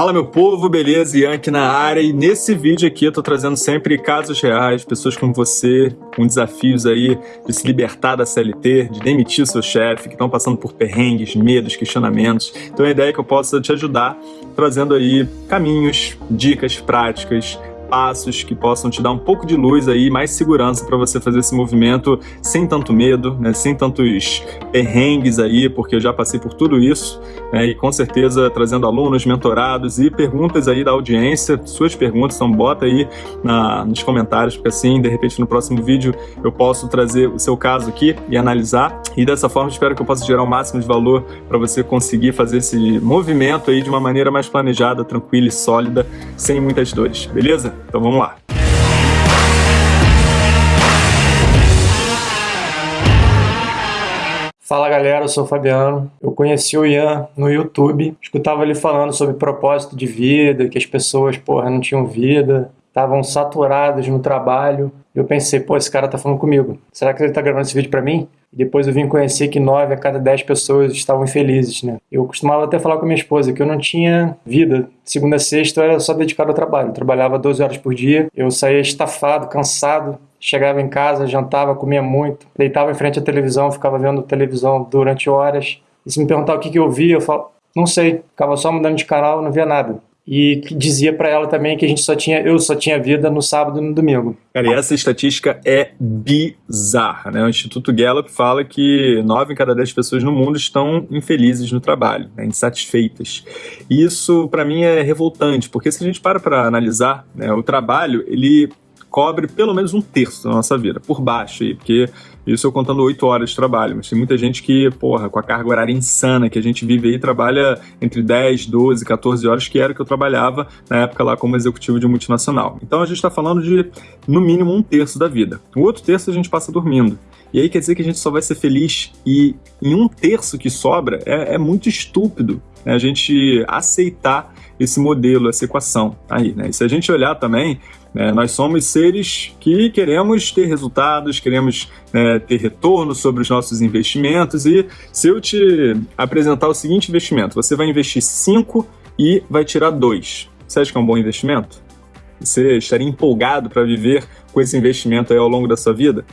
Fala meu povo, beleza? Ian aqui na área e nesse vídeo aqui eu tô trazendo sempre casos reais, pessoas como você, com desafios aí de se libertar da CLT, de demitir o seu chefe, que estão passando por perrengues, medos, questionamentos. Então a ideia é que eu possa te ajudar trazendo aí caminhos, dicas práticas, passos que possam te dar um pouco de luz aí, mais segurança para você fazer esse movimento sem tanto medo, né, sem tantos perrengues aí, porque eu já passei por tudo isso, né, e com certeza trazendo alunos, mentorados e perguntas aí da audiência, suas perguntas, então bota aí na, nos comentários, porque assim, de repente no próximo vídeo eu posso trazer o seu caso aqui e analisar, e dessa forma espero que eu possa gerar o máximo de valor para você conseguir fazer esse movimento aí de uma maneira mais planejada, tranquila e sólida, sem muitas dores, beleza? Então vamos lá. Fala galera, eu sou o Fabiano. Eu conheci o Ian no YouTube, escutava ele falando sobre propósito de vida, que as pessoas, porra, não tinham vida, estavam saturadas no trabalho. Eu pensei, pô, esse cara tá falando comigo. Será que ele tá gravando esse vídeo para mim? E depois eu vim conhecer que nove a cada dez pessoas estavam infelizes, né? Eu costumava até falar com minha esposa que eu não tinha vida. Segunda a sexta eu era só dedicado ao trabalho. Eu trabalhava 12 horas por dia, eu saía estafado, cansado, chegava em casa, jantava, comia muito, deitava em frente à televisão, ficava vendo televisão durante horas. E se me perguntar o que, que eu via, eu falo, não sei, ficava só mudando de canal, não via nada e dizia para ela também que a gente só tinha, eu só tinha vida no sábado e no domingo. Cara, e essa estatística é bizarra, né? O Instituto Gallup fala que 9 em cada 10 pessoas no mundo estão infelizes no trabalho, né? insatisfeitas. E isso, para mim, é revoltante, porque se a gente para para analisar, né, o trabalho, ele cobre pelo menos um terço da nossa vida, por baixo aí, porque isso eu contando oito horas de trabalho, mas tem muita gente que, porra, com a carga horária insana que a gente vive aí, trabalha entre 10, 12, 14 horas, que era o que eu trabalhava na época lá como executivo de multinacional. Então a gente está falando de, no mínimo, um terço da vida. O outro terço a gente passa dormindo. E aí quer dizer que a gente só vai ser feliz e em um terço que sobra é, é muito estúpido né, a gente aceitar esse modelo, essa equação aí, né? E se a gente olhar também, né, nós somos seres que queremos ter resultados, queremos né, ter retorno sobre os nossos investimentos e se eu te apresentar o seguinte investimento, você vai investir 5 e vai tirar 2. Você acha que é um bom investimento? Você estaria empolgado para viver com esse investimento ao longo da sua vida?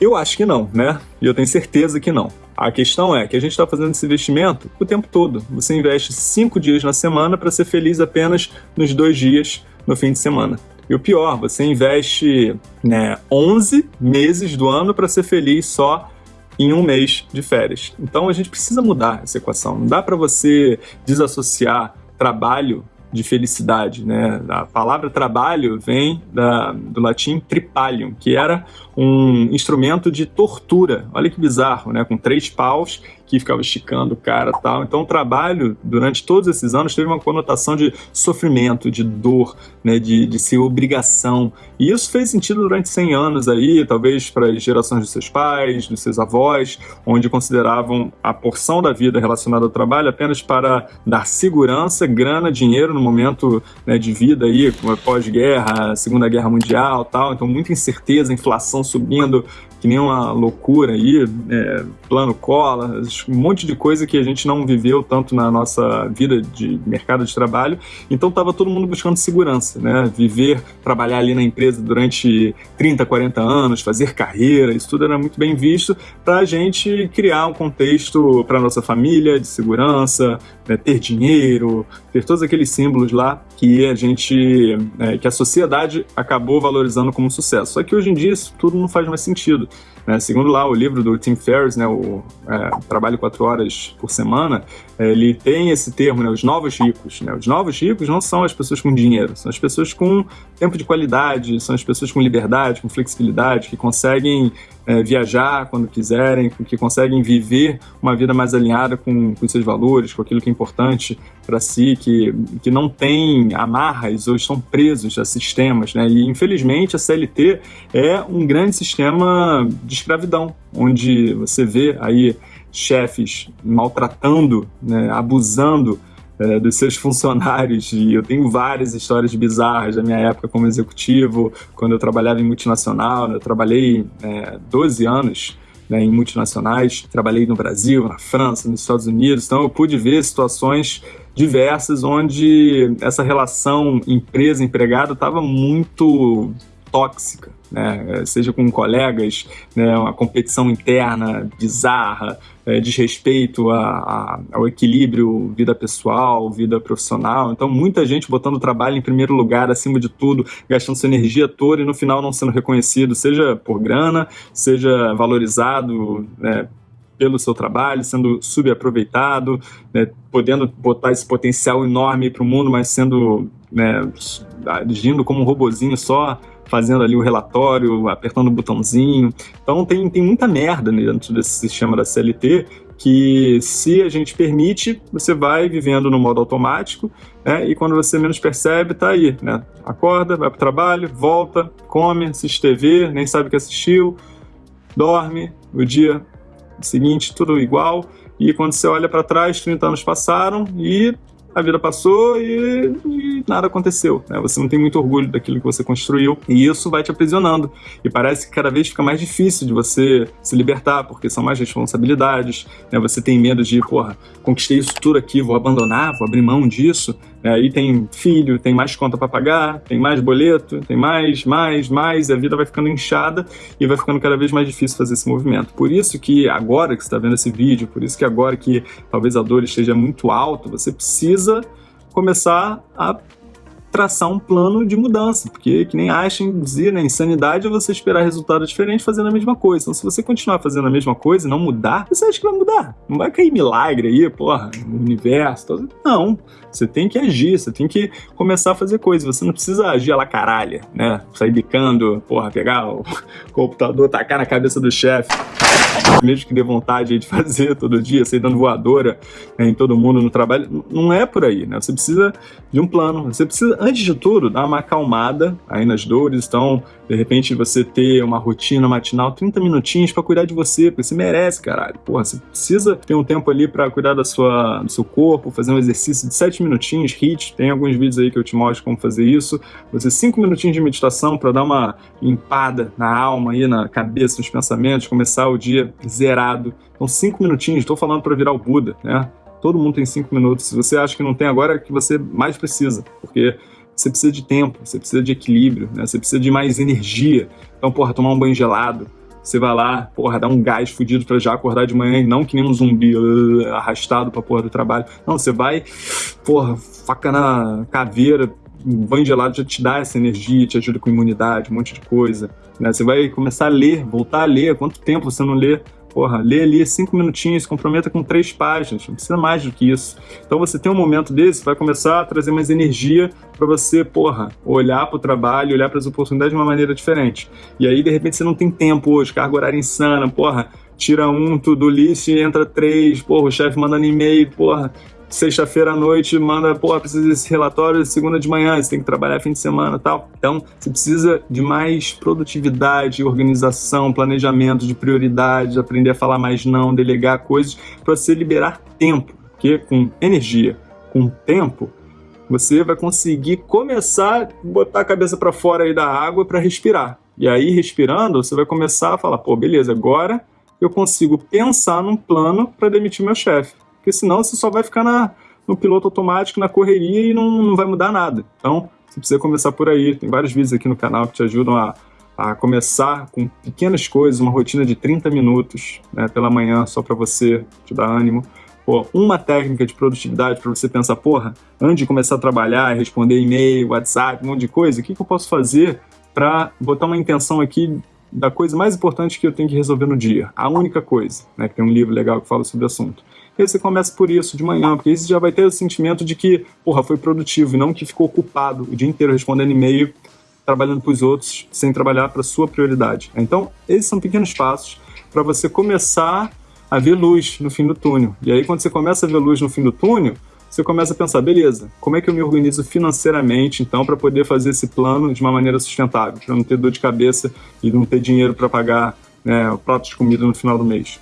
Eu acho que não, né? E eu tenho certeza que não. A questão é que a gente está fazendo esse investimento o tempo todo. Você investe cinco dias na semana para ser feliz apenas nos dois dias no fim de semana. E o pior, você investe né, 11 meses do ano para ser feliz só em um mês de férias. Então a gente precisa mudar essa equação. Não dá para você desassociar trabalho de felicidade. Né? A palavra trabalho vem da, do latim tripalium, que era um instrumento de tortura. Olha que bizarro, né? com três paus que ficava esticando o cara tal. Então o trabalho, durante todos esses anos, teve uma conotação de sofrimento, de dor, né, de, de ser obrigação. E isso fez sentido durante 100 anos aí, talvez para as gerações dos seus pais, dos seus avós, onde consideravam a porção da vida relacionada ao trabalho apenas para dar segurança, grana, dinheiro no momento né, de vida aí, pós-guerra, Segunda Guerra Mundial tal. Então muita incerteza, inflação subindo, que nem uma loucura aí, é, plano cola, um monte de coisa que a gente não viveu tanto na nossa vida de mercado de trabalho. Então estava todo mundo buscando segurança, né? Viver, trabalhar ali na empresa durante 30, 40 anos, fazer carreira, isso tudo era muito bem visto para a gente criar um contexto para nossa família de segurança, né? ter dinheiro, ter todos aqueles símbolos lá que a gente, é, que a sociedade acabou valorizando como sucesso. Só que hoje em dia isso tudo não faz mais sentido. Né? Segundo lá o livro do Tim Ferriss, né, o é, Trabalho quatro horas por semana, é, ele tem esse termo, né, os novos ricos. Né? Os novos ricos não são as pessoas com dinheiro, são as pessoas com tempo de qualidade, são as pessoas com liberdade, com flexibilidade, que conseguem é, viajar quando quiserem, que conseguem viver uma vida mais alinhada com, com seus valores, com aquilo que é importante para si, que, que não tem amarras ou estão presos a sistemas. Né? E, infelizmente, a CLT é um grande sistema de escravidão, onde você vê aí chefes maltratando, né, abusando é, dos seus funcionários. E eu tenho várias histórias bizarras da minha época como executivo, quando eu trabalhava em multinacional. Eu trabalhei é, 12 anos né, em multinacionais, trabalhei no Brasil, na França, nos Estados Unidos, então eu pude ver situações diversas onde essa relação empresa-empregado estava muito tóxica, né? seja com colegas, né? uma competição interna bizarra, é, desrespeito a, a, ao equilíbrio vida pessoal, vida profissional. Então, muita gente botando o trabalho em primeiro lugar, acima de tudo, gastando sua energia toda e no final não sendo reconhecido, seja por grana, seja valorizado. Né? pelo seu trabalho, sendo subaproveitado, né, podendo botar esse potencial enorme para o mundo, mas sendo né, agindo como um robozinho só, fazendo ali o relatório, apertando o botãozinho. Então tem, tem muita merda dentro desse sistema da CLT que se a gente permite, você vai vivendo no modo automático, né? E quando você menos percebe, tá aí, né? Acorda, vai pro trabalho, volta, come, assiste TV, nem sabe o que assistiu, dorme, o dia seguinte tudo igual, e quando você olha para trás, 30 anos passaram e a vida passou e, e nada aconteceu. Né? Você não tem muito orgulho daquilo que você construiu e isso vai te aprisionando. E parece que cada vez fica mais difícil de você se libertar, porque são mais responsabilidades. Né? Você tem medo de, porra, conquistei isso tudo aqui, vou abandonar, vou abrir mão disso. Né? Aí tem filho, tem mais conta para pagar, tem mais boleto, tem mais, mais, mais, e a vida vai ficando inchada e vai ficando cada vez mais difícil fazer esse movimento. Por isso que agora que você está vendo esse vídeo, por isso que agora que talvez a dor esteja muito alta, você precisa começar a traçar um plano de mudança, porque que nem Einstein dizia, né, insanidade é você esperar resultado diferente fazendo a mesma coisa. Então, se você continuar fazendo a mesma coisa e não mudar, você acha que vai mudar? Não vai cair milagre aí, porra, no universo. Não, você tem que agir, você tem que começar a fazer coisas. Você não precisa agir a la caralha, né? Sair bicando, porra, pegar o computador, tacar na cabeça do chefe mesmo que dê vontade de fazer todo dia, sair dando voadora né, em todo mundo no trabalho, não é por aí, né? Você precisa de um plano, você precisa, antes de tudo, dar uma acalmada aí nas dores, então, de repente, você ter uma rotina matinal, 30 minutinhos para cuidar de você, porque você merece, caralho. Porra, você precisa ter um tempo ali para cuidar da sua, do seu corpo, fazer um exercício de 7 minutinhos, HIIT, tem alguns vídeos aí que eu te mostro como fazer isso, você 5 minutinhos de meditação para dar uma limpada na alma aí, na cabeça, nos pensamentos, começar o dia zerado. Então, cinco minutinhos, estou falando para virar o Buda, né? Todo mundo tem cinco minutos. Se você acha que não tem agora, é que você mais precisa, porque você precisa de tempo, você precisa de equilíbrio, né? Você precisa de mais energia. Então, porra, tomar um banho gelado, você vai lá, porra, dar um gás fudido para já acordar de manhã e não que nem um zumbi uh, arrastado pra porra do trabalho. Não, você vai, porra, faca na caveira, um banho gelado já te dá essa energia, te ajuda com imunidade, um monte de coisa. Né? Você vai começar a ler, voltar a ler. Quanto tempo você não lê? Porra, lê ali cinco minutinhos, comprometa com três páginas, não precisa mais do que isso. Então você tem um momento desse, vai começar a trazer mais energia para você, porra, olhar para o trabalho, olhar para as oportunidades de uma maneira diferente. E aí, de repente, você não tem tempo hoje, carga horária insana, porra, tira um do list entra três, porra, o chefe mandando e-mail, porra, sexta-feira à noite manda, pô, precisa desse relatório segunda de manhã, você tem que trabalhar fim de semana tal. Então, você precisa de mais produtividade, organização, planejamento de prioridades, aprender a falar mais não, delegar coisas, para você liberar tempo, porque com energia, com tempo, você vai conseguir começar a botar a cabeça para fora aí da água para respirar. E aí, respirando, você vai começar a falar, pô, beleza, agora eu consigo pensar num plano para demitir meu chefe porque senão você só vai ficar na, no piloto automático, na correria e não, não vai mudar nada. Então, você precisa começar por aí. Tem vários vídeos aqui no canal que te ajudam a, a começar com pequenas coisas, uma rotina de 30 minutos né, pela manhã, só para você te dar ânimo. Pô, uma técnica de produtividade para você pensar, porra, antes de começar a trabalhar, responder e-mail, WhatsApp, um monte de coisa, o que, que eu posso fazer para botar uma intenção aqui da coisa mais importante que eu tenho que resolver no dia? A única coisa, né? Que tem um livro legal que fala sobre o assunto. E aí você começa por isso de manhã, porque aí você já vai ter o sentimento de que, porra, foi produtivo e não que ficou ocupado o dia inteiro respondendo e-mail, trabalhando para os outros, sem trabalhar para sua prioridade. Então, esses são pequenos passos para você começar a ver luz no fim do túnel. E aí, quando você começa a ver luz no fim do túnel, você começa a pensar, beleza, como é que eu me organizo financeiramente, então, para poder fazer esse plano de uma maneira sustentável, para não ter dor de cabeça e não ter dinheiro para pagar né, prato de comida no final do mês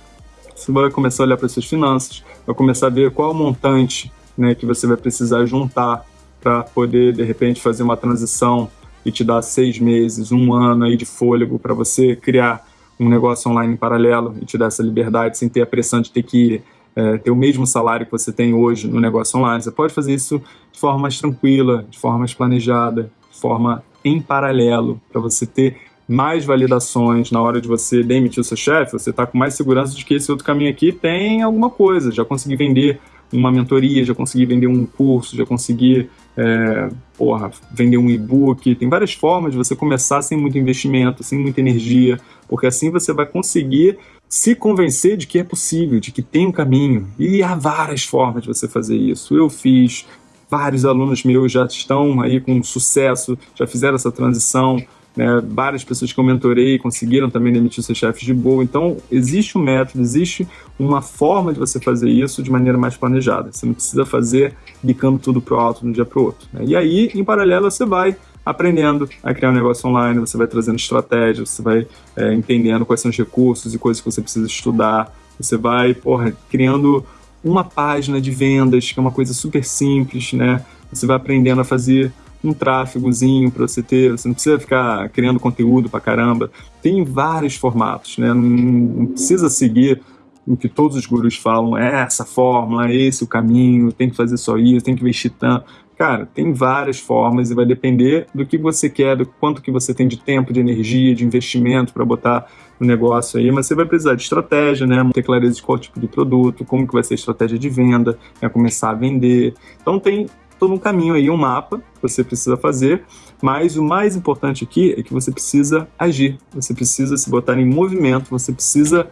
você vai começar a olhar para suas finanças, vai começar a ver qual o montante né, que você vai precisar juntar para poder, de repente, fazer uma transição e te dar seis meses, um ano aí de fôlego para você criar um negócio online em paralelo e te dar essa liberdade sem ter a pressão de ter que é, ter o mesmo salário que você tem hoje no negócio online. Você pode fazer isso de forma mais tranquila, de forma mais planejada, de forma em paralelo, para você ter mais validações na hora de você demitir o seu chefe, você está com mais segurança de que esse outro caminho aqui tem alguma coisa, já consegui vender uma mentoria, já consegui vender um curso, já consegui é, porra, vender um e-book. Tem várias formas de você começar sem muito investimento, sem muita energia, porque assim você vai conseguir se convencer de que é possível, de que tem um caminho. E há várias formas de você fazer isso. Eu fiz, vários alunos meus já estão aí com sucesso, já fizeram essa transição. Né, várias pessoas que eu mentorei conseguiram também demitir seus chefes de boa. Então, existe um método, existe uma forma de você fazer isso de maneira mais planejada. Você não precisa fazer bicando tudo pro alto de um dia pro outro. Né? E aí, em paralelo, você vai aprendendo a criar um negócio online, você vai trazendo estratégias, você vai é, entendendo quais são os recursos e coisas que você precisa estudar, você vai, porra, criando uma página de vendas, que é uma coisa super simples, né? Você vai aprendendo a fazer um tráfegozinho para você ter, você não precisa ficar criando conteúdo para caramba. Tem vários formatos, né? Não, não, precisa seguir o que todos os gurus falam, é essa fórmula, é esse o caminho, tem que fazer só isso, tem que investir tanto. Cara, tem várias formas e vai depender do que você quer, do quanto que você tem de tempo, de energia, de investimento para botar no negócio aí, mas você vai precisar de estratégia, né? Ter clareza de qual tipo de produto, como que vai ser a estratégia de venda, né? começar a vender. Então tem todo um caminho aí, um mapa que você precisa fazer, mas o mais importante aqui é que você precisa agir, você precisa se botar em movimento, você precisa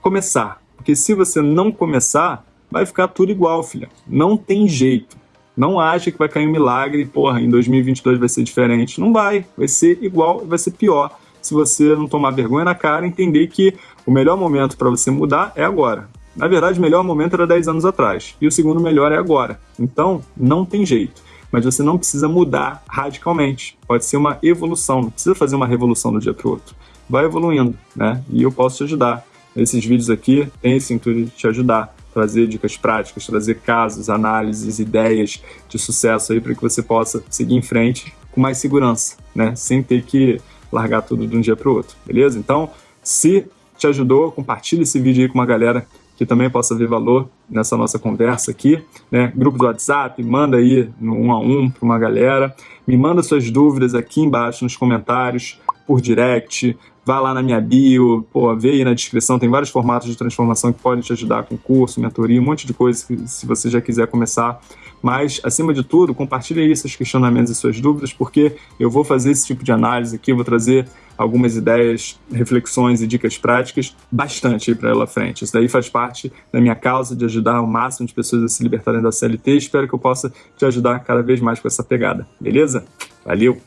começar. Porque se você não começar, vai ficar tudo igual, filha. Não tem jeito. Não acha que vai cair um milagre e, porra, em 2022 vai ser diferente. Não vai. Vai ser igual, vai ser pior. Se você não tomar vergonha na cara e entender que o melhor momento para você mudar é agora. Na verdade, o melhor momento era 10 anos atrás. E o segundo melhor é agora. Então, não tem jeito. Mas você não precisa mudar radicalmente. Pode ser uma evolução. Não precisa fazer uma revolução do dia para o outro. Vai evoluindo, né? E eu posso te ajudar. Esses vídeos aqui têm esse intuito de te ajudar trazer dicas práticas, trazer casos, análises, ideias de sucesso aí para que você possa seguir em frente com mais segurança, né? Sem ter que largar tudo de um dia para o outro, beleza? Então, se te ajudou, compartilhe esse vídeo aí com uma galera que também possa ver valor nessa nossa conversa aqui, né? Grupo do WhatsApp, manda aí um a um para uma galera, me manda suas dúvidas aqui embaixo nos comentários, por direct, Vá lá na minha bio, pô, vê aí na descrição, tem vários formatos de transformação que podem te ajudar com curso, mentoria, um monte de coisas que, se você já quiser começar. Mas, acima de tudo, compartilhe aí seus questionamentos e suas dúvidas, porque eu vou fazer esse tipo de análise aqui, vou trazer algumas ideias, reflexões e dicas práticas bastante para ela frente. Isso daí faz parte da minha causa de ajudar o máximo de pessoas a se libertarem da CLT. Espero que eu possa te ajudar cada vez mais com essa pegada. Beleza? Valeu!